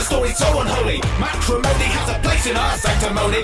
The story so unholy. Matrimony has a place in our sanctimony.